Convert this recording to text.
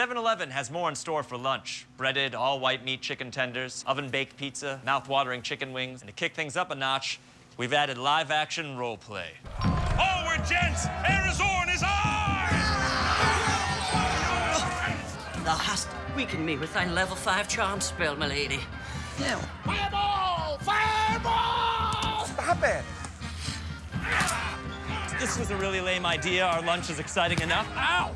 7-Eleven has more in store for lunch. Breaded, all-white meat chicken tenders, oven-baked pizza, mouth-watering chicken wings. And to kick things up a notch, we've added live-action role play. Oh, we're gents! Arizona is ours! Thou hast weakened me with thy level five charm spell, my lady. Now, Fireball! Fireball! Stop it! This was a really lame idea. Our lunch is exciting enough. Ow!